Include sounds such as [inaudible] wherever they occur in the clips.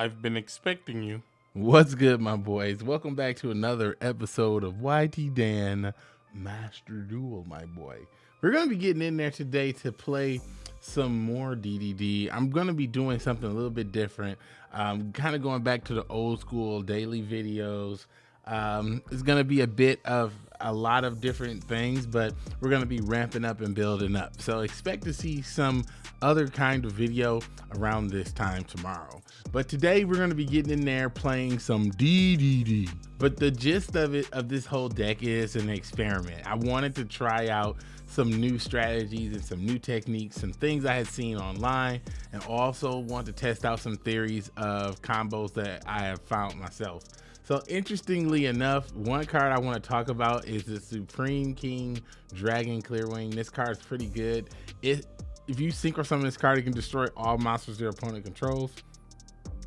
I've been expecting you. What's good, my boys? Welcome back to another episode of YT Dan Master Duel, my boy. We're going to be getting in there today to play some more DDD. I'm going to be doing something a little bit different. I'm kind of going back to the old school daily videos. Um, it's going to be a bit of a lot of different things, but we're going to be ramping up and building up. So expect to see some other kind of video around this time tomorrow. But today we're going to be getting in there playing some DDD. But the gist of it, of this whole deck is an experiment. I wanted to try out some new strategies and some new techniques, some things I had seen online, and also want to test out some theories of combos that I have found myself. So interestingly enough, one card I want to talk about is the Supreme King Dragon Clearwing. This card is pretty good. It, if you synchro summon this card, it can destroy all monsters your opponent controls,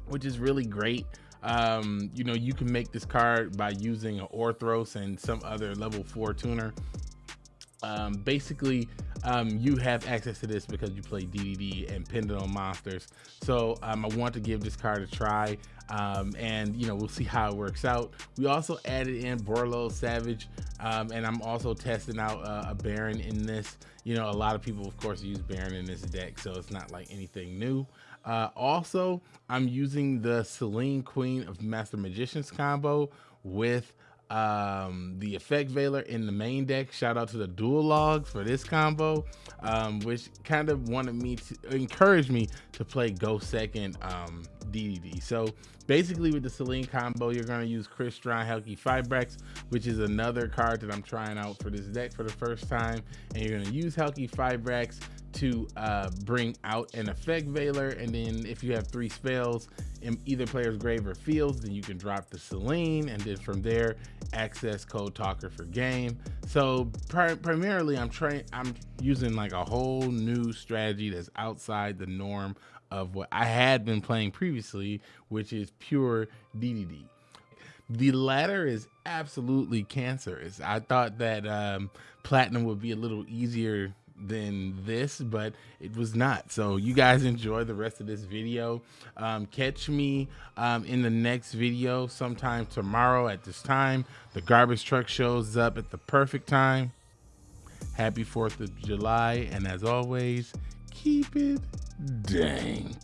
which is really great. Um, you know, you can make this card by using an Orthros and some other level four tuner um, basically um, you have access to this because you play DDD and Pendulum Monsters. So um, I want to give this card a try um, and you know we'll see how it works out. We also added in Borreload Savage um, and I'm also testing out uh, a Baron in this. You know a lot of people of course use Baron in this deck so it's not like anything new. Uh, also I'm using the Selene Queen of Master Magicians combo with um, the effect veiler in the main deck. Shout out to the dual logs for this combo, um, which kind of wanted me to encourage me to play go second um, DDD. So basically with the Selene combo, you're going to use Crystron Halqifibrax, which is another card that I'm trying out for this deck for the first time. And you're to use Halqifibrax to uh, bring out an effect veiler and then if you have three spells in either player's grave or fields then you can drop the Selene and then from there access code talker for game so pri primarily I'm trying I'm using like a whole new strategy that's outside the norm of what I had been playing previously which is pure DDD the latter is absolutely cancerous. I thought that um, platinum would be a little easier than this but it was not. So you guys enjoy the rest of this video. Um, catch me um, in the next video sometime tomorrow at this time. The garbage truck shows up at the perfect time. Happy 4th of July and as always keep it dank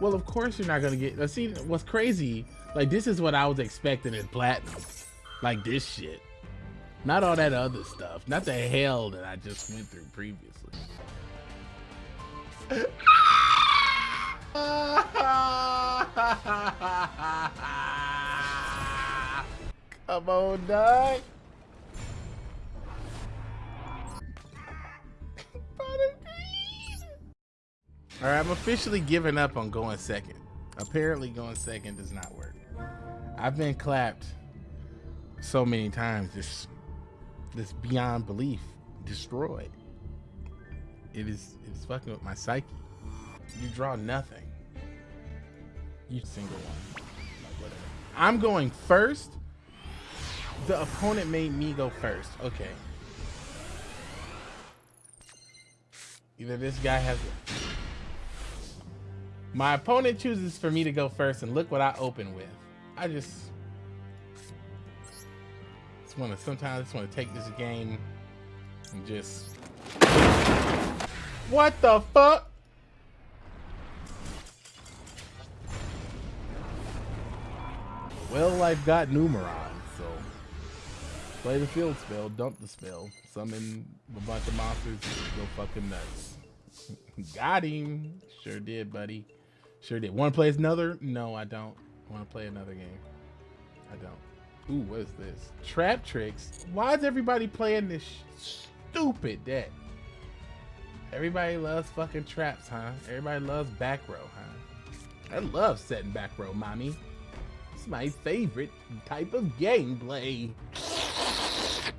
well of course you're not gonna get let's see what's crazy like this is what I was expecting in platinum like this shit not all that other stuff. Not the hell that I just went through previously. [laughs] Come on, dog. All right, I'm officially giving up on going second. Apparently going second does not work. I've been clapped so many times just that's beyond belief destroyed. It is it's fucking with my psyche. You draw nothing. You single one. Like I'm going first. The opponent made me go first. Okay. Either this guy has My opponent chooses for me to go first and look what I open with. I just just want to sometimes I just want to take this game and just what the fuck? Well I've got Numeron so play the field spell dump the spell summon a bunch of monsters go fucking nuts. [laughs] Got him. Sure did buddy sure did want to play another no I don't want to play another game I don't Ooh, what is this? Trap tricks? Why is everybody playing this stupid deck? Everybody loves fucking traps, huh? Everybody loves back row, huh? I love setting back row, mommy. It's my favorite type of gameplay. [laughs]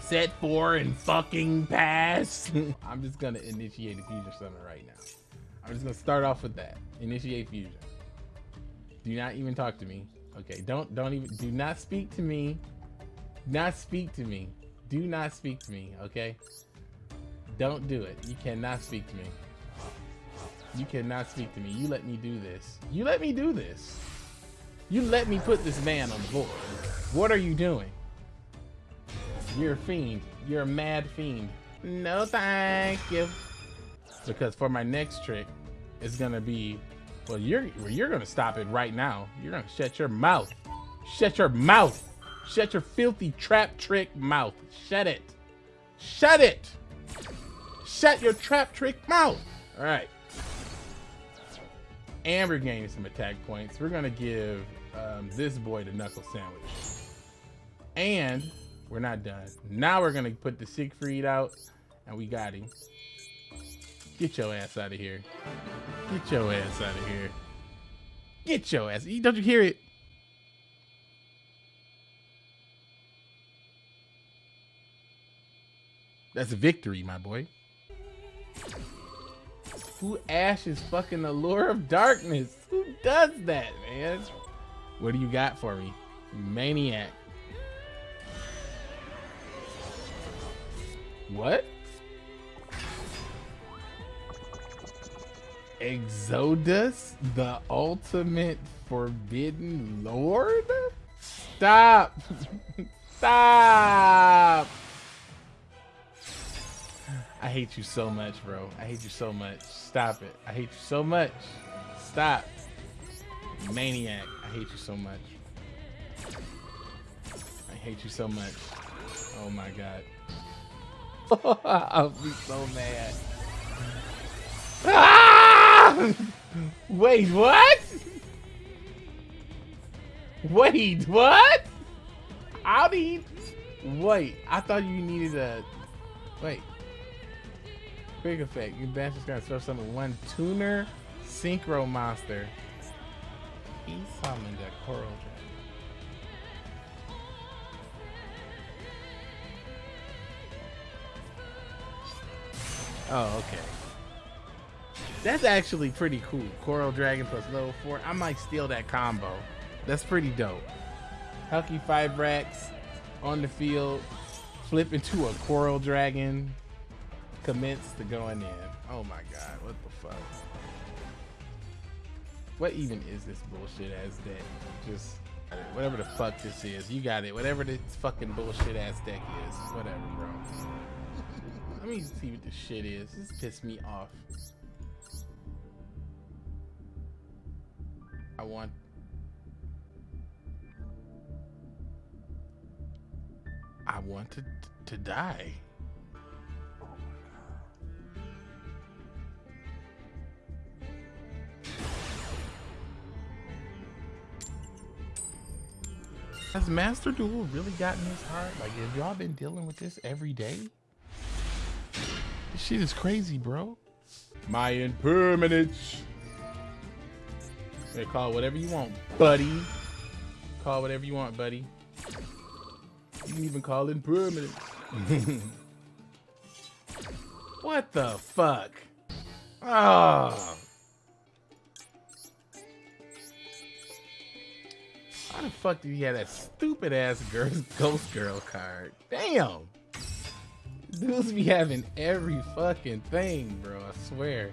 Set four and fucking pass. [laughs] I'm just gonna initiate a fusion summon right now. I'm just gonna start off with that. Initiate fusion. Do not even talk to me. Okay, don't don't even do not speak to me. Not speak to me. Do not speak to me, okay? Don't do it. You cannot speak to me. You cannot speak to me. You let me do this. You let me do this. You let me put this man on the board. What are you doing? You're a fiend. You're a mad fiend. No, thank you. Because for my next trick, it's gonna be, well, you're you're gonna stop it right now. You're gonna shut your mouth. Shut your mouth. Shut your filthy trap trick mouth. Shut it. Shut it. Shut your trap trick mouth. All right. And we're gaining some attack points. We're gonna give um, this boy the knuckle sandwich. And we're not done. Now we're gonna put the Siegfried out, and we got him. Get your ass out of here. Get your ass out of here. Get your ass. Don't you hear it? That's victory, my boy. Who ashes fucking the lure of darkness? Who does that, man? What do you got for me? Maniac. What? Exodius, the ultimate forbidden lord? Stop! [laughs] Stop! I hate you so much, bro. I hate you so much. Stop it. I hate you so much. Stop. Maniac. I hate you so much. I hate you so much. Oh my god. [laughs] I'll be so mad. [laughs] Ah! [laughs] Wait, what? Wait, what? Do you... Wait, I thought you needed a... Wait. Quick effect. You bastard's gonna throw summon one tuner synchro monster. He summoned a coral dragon. Oh, okay. That's actually pretty cool. Coral Dragon plus level 4. I might steal that combo. That's pretty dope. Halqifibrax on the field. Flip into a Coral Dragon. Commence to going in. Oh my god, what the fuck? What even is this bullshit ass deck? Just whatever the fuck this is. You got it. Whatever this fucking bullshit ass deck is. Whatever, bro. [laughs] Let me see what this shit is. This pissed me off. I want... I want to, to die. Has Master Duel really gotten this hard? Like, have y'all been dealing with this every day? This shit is crazy, bro. My impermanence. Call whatever you want, buddy. Call whatever you want, buddy. You can even call impermanence. [laughs] what the fuck? Oh. How the fuck did he have that stupid ass girl, [laughs] Ghost Girl card? Damn. Dudes be having every fucking thing, bro. I swear.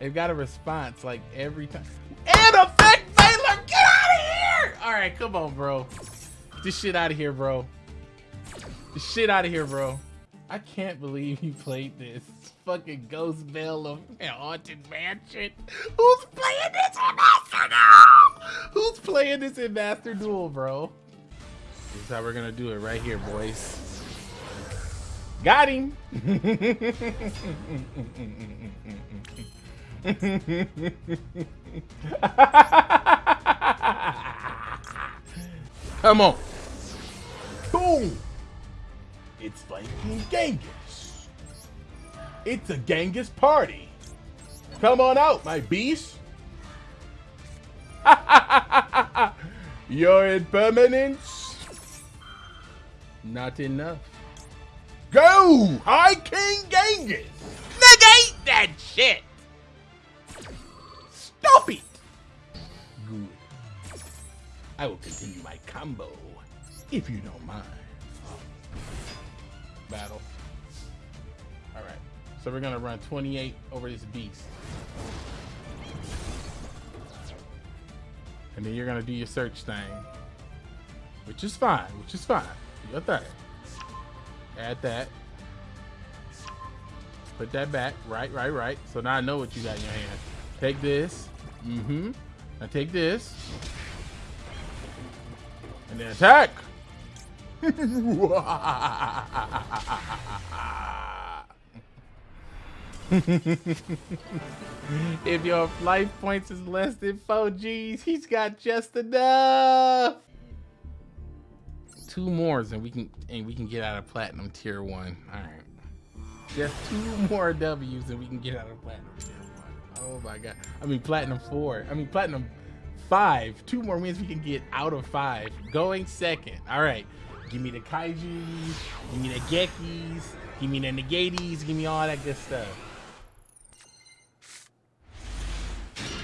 They've got a response like every time. And effect Veiler, get out of here! All right, come on, bro. This shit out of here, bro. This shit out of here, bro. I can't believe you played this. Fucking Ghost Belle of [laughs] Haunted Mansion. Who's playing this in Master Duel? Who's playing this in Master Duel, bro? This is how we're gonna do it right here, boys. Got him. [laughs] [laughs] Come on. Boom. It's Flame King Genghis. It's a Genghis party. Come on out, my beast. [laughs] Your impermanence? Not enough. Go! High King Genghis! Negate that shit! I will continue my combo, if you don't mind. Battle. Alright, so we're gonna run 28 over this beast. And then you're gonna do your search thing. Which is fine, which is fine. Do your thing. Add that. Put that back. Right, right, right. So now I know what you got in your hand. Take this. Mm-hmm. Now take this. And then attack! [laughs] if your life points is less than 4 G's, he's got just enough. Two more and we can and we can get out of platinum tier one. Alright. Just two more W's and we can get out of platinum tier one. Oh my god. I mean platinum four. I mean platinum five. Two more wins we can get out of five. Going second. Alright. Give me the kaijus, give me the gekis, give me the negaties, give me all that good stuff.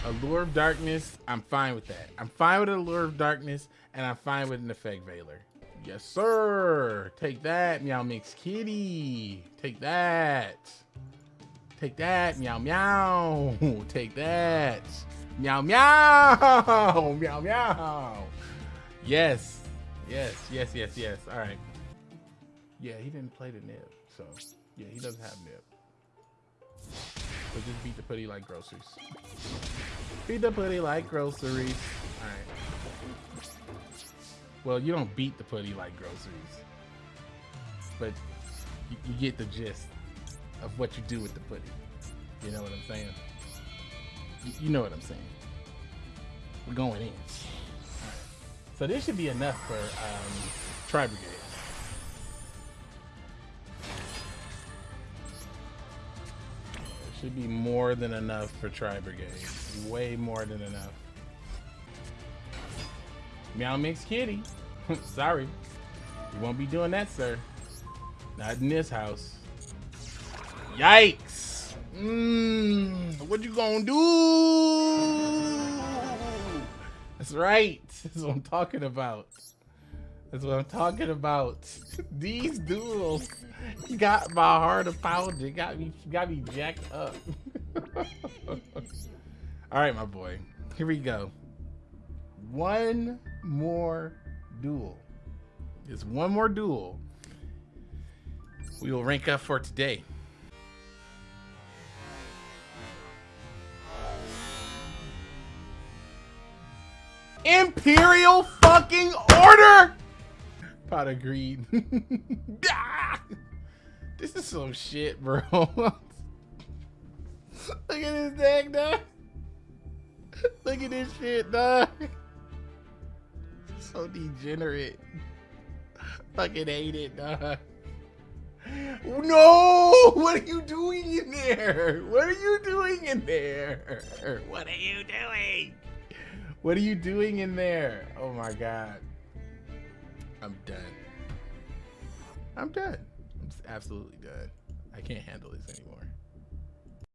Allure of Darkness, I'm fine with that. I'm fine with Allure of Darkness, and I'm fine with an Effect Veiler. Yes, sir. Take that, Meow Mix Kitty. Take that. Take that, meow meow. [laughs] Take that. Meow meow. [laughs] Meow meow. Yes. Yes, yes, yes, yes. All right. Yeah, he didn't play the nib, so yeah, he doesn't have nib. But just beat the putty like groceries. Beat the putty like groceries. All right. Well, you don't beat the putty like groceries, but you, you get the gist of what you do with the putty. You know what I'm saying? You, know what I'm saying. We're going in. So this should be enough for um, Tri Brigade. It should be more than enough for Tri Brigade. Way more than enough. Meow Mix Kitty. [laughs] Sorry. You won't be doing that, sir. Not in this house. Yikes! Mmm. What you gonna do? That's right. [laughs] That's what I'm talking about. That's what I'm talking about. [laughs] These duels got my heart a pounding. Got me, got me jacked up. [laughs] All right, my boy. Here we go. One more duel. Just one more duel. We will rank up for today. Imperial fucking order! Pot of greed. [laughs] Ah! this is some shit, bro. [laughs] Look at this deck, dog. Look at this shit, dog. So degenerate. Fucking hate it, dog. No! [laughs] What are you doing in there? What are you doing in there? What are you doing? What are you doing in there? Oh my god. I'm done. I'm done. I'm absolutely done. I can't handle this anymore.